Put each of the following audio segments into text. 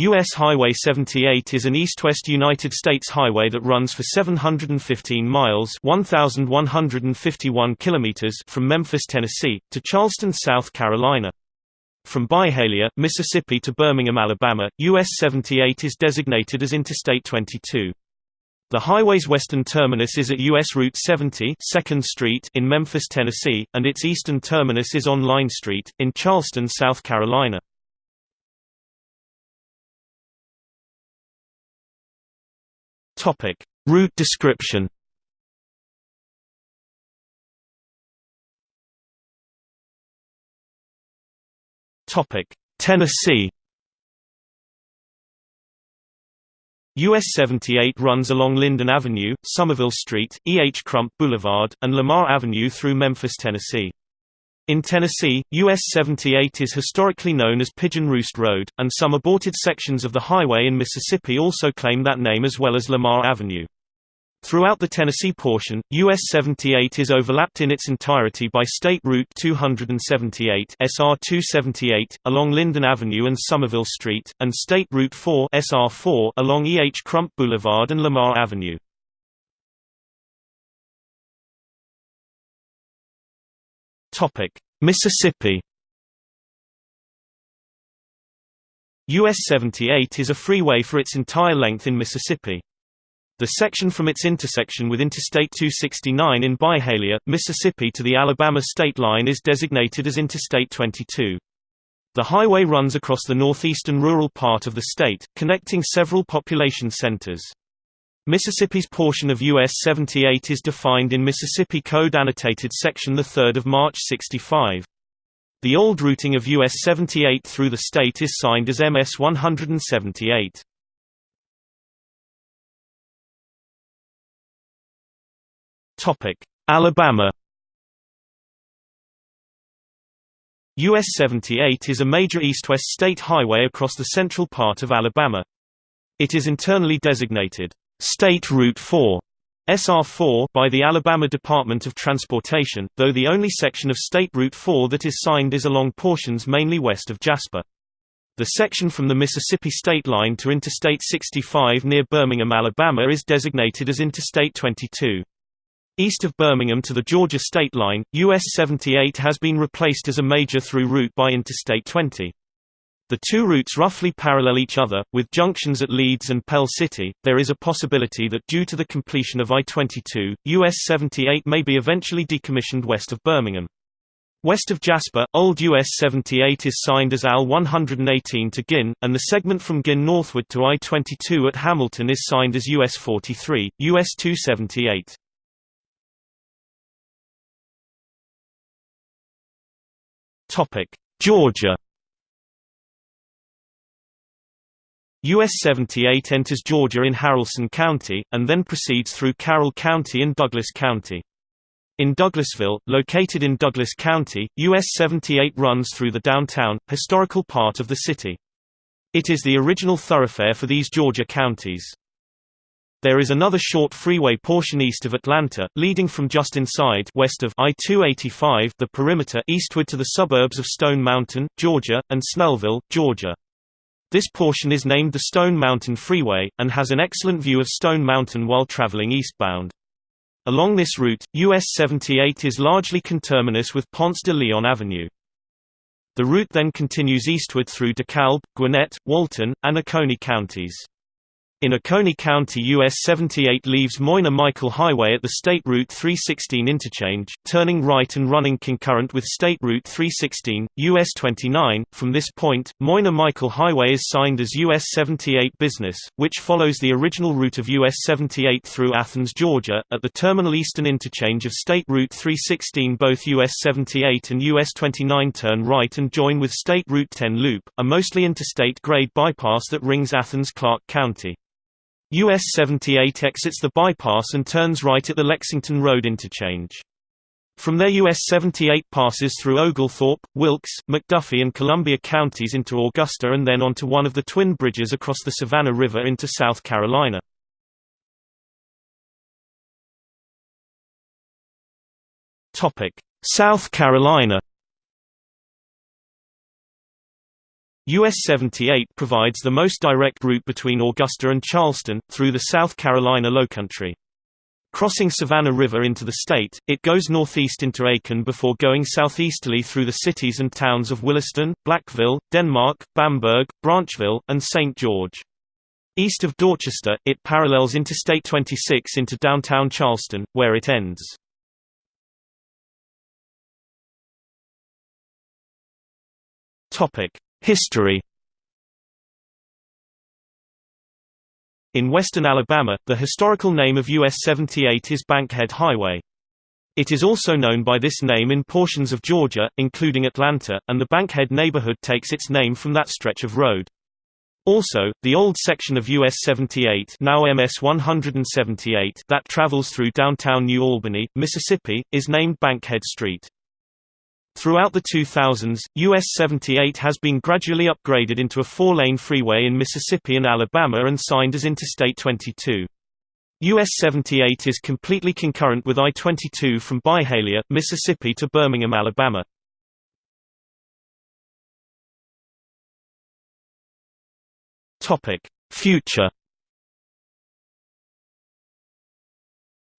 U.S. Highway 78 is an east-west United States highway that runs for 715 miles 1,151 kilometers from Memphis, Tennessee, to Charleston, South Carolina. From Byhalia, Mississippi to Birmingham, Alabama, US 78 is designated as Interstate 22. The highway's western terminus is at US Route 70 2nd Street in Memphis, Tennessee, and its eastern terminus is on Line Street, in Charleston, South Carolina. Topic: Route description. Topic: Tennessee. US 78 runs along Linden Avenue, Somerville Street, E. H. Crump Boulevard, and Lamar Avenue through Memphis, Tennessee. In Tennessee, US 78 is historically known as Pigeon Roost Road, and some aborted sections of the highway in Mississippi also claim that name as well as Lamar Avenue. Throughout the Tennessee portion, US 78 is overlapped in its entirety by State Route 278 SR 278 along Linden Avenue and Somerville Street, and State Route 4 SR 4 along E. H. Crump Boulevard and Lamar Avenue. Topic: Mississippi. US 78 is a freeway for its entire length in Mississippi. The section from its intersection with Interstate 269 in Byhalia, Mississippi to the Alabama state line is designated as Interstate 22. The highway runs across the northeastern rural part of the state, connecting several population centers. Mississippi's portion of US 78 is defined in Mississippi Code Annotated Section 3 March 65. The old routing of US 78 through the state is signed as MS 178. Alabama US 78 is a major east-west state highway across the central part of Alabama. It is internally designated State Route 4 SR4 by the Alabama Department of Transportation, though the only section of State Route 4 that is signed is along portions mainly west of Jasper. The section from the Mississippi state line to Interstate 65 near Birmingham, Alabama is designated as Interstate 22. East of Birmingham to the Georgia state line, US 78 has been replaced as a major through route by Interstate 20. The two routes roughly parallel each other, with junctions at Leeds and Pell City. There is a possibility that due to the completion of I-22, US 78 may be eventually decommissioned west of Birmingham. West of Jasper, old US 78 is signed as AL 118 to Guin, and the segment from Guin northward to I-22 at Hamilton is signed as US 43, US 278. Georgia US 78 enters Georgia in Haralson County, and then proceeds through Carroll County and Douglas County. In Douglasville, located in Douglas County, US 78 runs through the downtown, historical part of the city. It is the original thoroughfare for these Georgia counties. There is another short freeway portion east of Atlanta, leading from just inside west of I-285 the perimeter eastward to the suburbs of Stone Mountain, Georgia, and Snellville, Georgia. This portion is named the Stone Mountain Freeway, and has an excellent view of Stone Mountain while traveling eastbound. Along this route, US 78 is largely conterminous with Ponce de Leon Avenue. The route then continues eastward through DeKalb, Gwinnett, Walton, and Oconee counties. In Oconee County US 78 leaves Moina-Michael Highway at the State Route 316 interchange, turning right and running concurrent with State Route 316, US 29. From this point, Moina-Michael Highway is signed as US 78 Business, which follows the original route of US 78 through Athens, Georgia. At the terminal eastern interchange of State Route 316 both US 78 and US 29 turn right and join with State Route 10 Loop, a mostly interstate grade bypass that rings Athens-Clarke County. US 78 exits the bypass and turns right at the Lexington Road interchange. From there US 78 passes through Oglethorpe, Wilkes, McDuffie and Columbia counties into Augusta and then onto one of the twin bridges across the Savannah River into South Carolina. South Carolina US 78 provides the most direct route between Augusta and Charleston, through the South Carolina Lowcountry. Crossing Savannah River into the state, it goes northeast into Aiken before going southeasterly through the cities and towns of Williston, Blackville, Denmark, Bamberg, Branchville, and St. George. East of Dorchester, it parallels Interstate 26 into downtown Charleston, where it ends. History In western Alabama, the historical name of US 78 is Bankhead Highway. It is also known by this name in portions of Georgia, including Atlanta, and the Bankhead neighborhood takes its name from that stretch of road. Also, the old section of US 78 now MS 178 that travels through downtown New Albany, Mississippi, is named Bankhead Street. Throughout the 2000s, US 78 has been gradually upgraded into a four-lane freeway in Mississippi and Alabama and signed as Interstate 22. US 78 is completely concurrent with I-22 from Byhalia, Mississippi to Birmingham, Alabama. Future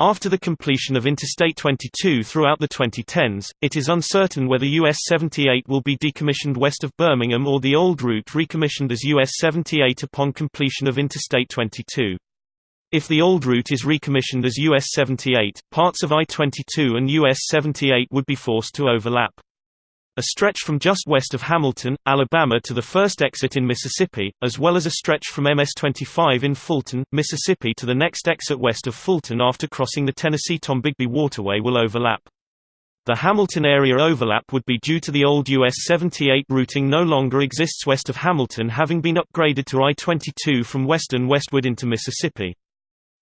After the completion of Interstate 22 throughout the 2010s, it is uncertain whether US 78 will be decommissioned west of Birmingham or the old route recommissioned as US 78 upon completion of Interstate 22. If the old route is recommissioned as US 78, parts of I-22 and US 78 would be forced to overlap a stretch from just west of Hamilton, Alabama to the first exit in Mississippi, as well as a stretch from MS-25 in Fulton, Mississippi to the next exit west of Fulton after crossing the Tennessee-Tombigbee Waterway will overlap. The Hamilton area overlap would be due to the old US 78 routing no longer exists west of Hamilton having been upgraded to I-22 from western westward into Mississippi.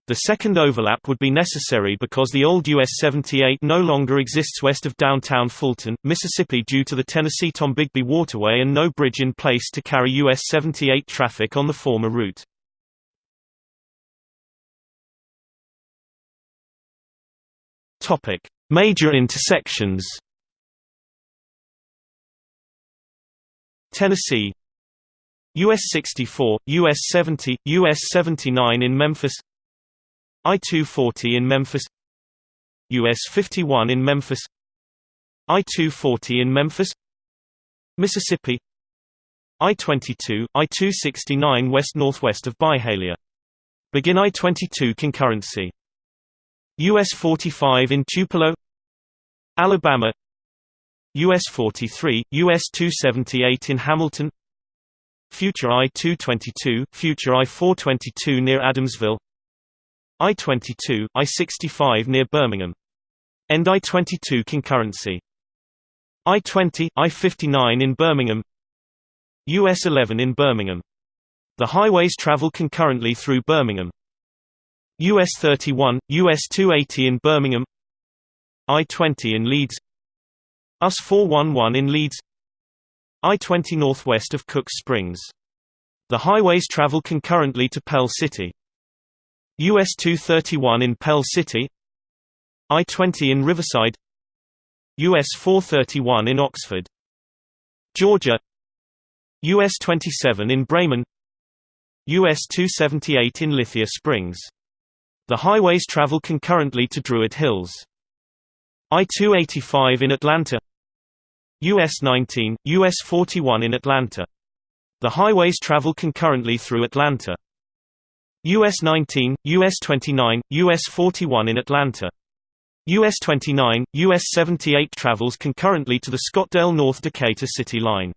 The second overlap would be necessary because the old US 78 no longer exists west of downtown Fulton, Mississippi due to the Tennessee-Tombigbee Waterway and no bridge in place to carry US 78 traffic on the former route. Major intersections Tennessee US 64, US 70, US 79 in Memphis I-240 in Memphis US 51 in Memphis I-240 in Memphis Mississippi I-22, I-269 west-northwest of Byhalia. Begin I-22 concurrency. US 45 in Tupelo Alabama US 43, US 278 in Hamilton Future I-222, Future I-422 near Adamsville I-22, I-65 near Birmingham. End I-22 concurrency. I-20, I-59 in Birmingham US 11 in Birmingham. The highways travel concurrently through Birmingham. US 31, US 280 in Birmingham I-20 in Leeds US 411 in Leeds I-20 northwest of Cooks Springs. The highways travel concurrently to Pell City. US 231 in Pell City I-20 in Riverside US 431 in Oxford Georgia US 27 in Bremen US 278 in Lithia Springs. The highways travel concurrently to Druid Hills. I-285 in Atlanta US 19, US 41 in Atlanta. The highways travel concurrently through Atlanta. US 19, US 29, US 41 in Atlanta. US 29, US 78 travels concurrently to the Scottdale-North Decatur City line.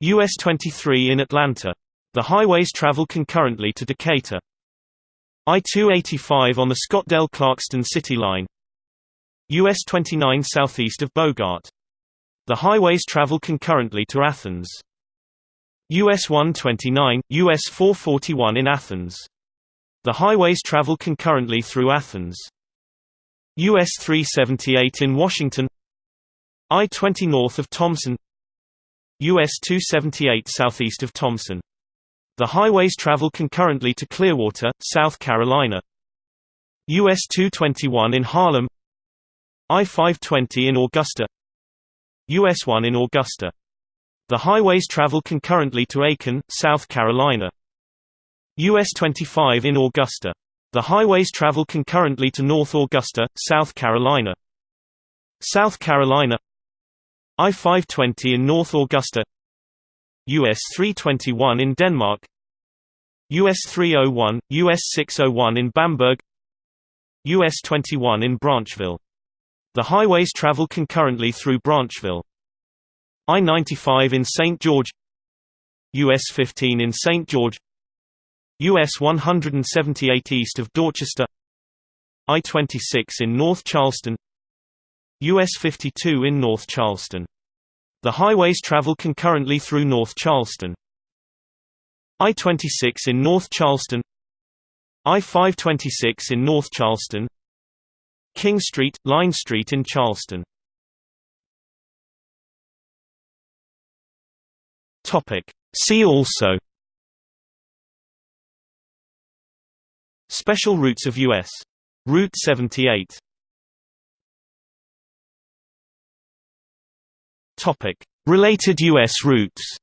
US 23 in Atlanta. The highways travel concurrently to Decatur. I-285 on the Scottdale-Clarkston City line. US 29 southeast of Bogart. The highways travel concurrently to Athens. US 129, US 441 in Athens. The highways travel concurrently through Athens. US 378 in Washington I-20 north of Thomson US 278 southeast of Thomson. The highways travel concurrently to Clearwater, South Carolina. US 221 in Harlem I-520 in Augusta US 1 in Augusta The highways travel concurrently to Aiken, South Carolina. US 25 in Augusta. The highways travel concurrently to North Augusta, South Carolina. South Carolina I-520 in North Augusta US 321 in Denmark US 301, US 601 in Bamberg US 21 in Branchville. The highways travel concurrently through Branchville. I-95 in St. George US 15 in St. George US 178 east of Dorchester I-26 in North Charleston US 52 in North Charleston. The highways travel concurrently through North Charleston. I-26 in North Charleston I-526 in North Charleston King Street, Line Street in Charleston See also Special routes of U.S. Route 78 Topic. Related U.S. routes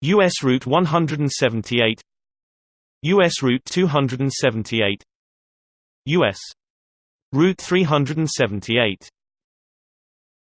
U.S. Route 178 U.S. Route 278 U.S. Route 378